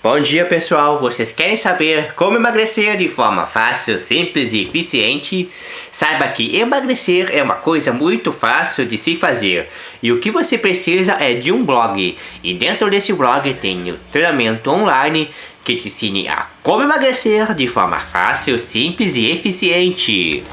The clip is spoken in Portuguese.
Bom dia pessoal, vocês querem saber como emagrecer de forma fácil, simples e eficiente? Saiba que emagrecer é uma coisa muito fácil de se fazer e o que você precisa é de um blog e dentro desse blog tem o treinamento online que te ensine a como emagrecer de forma fácil, simples e eficiente.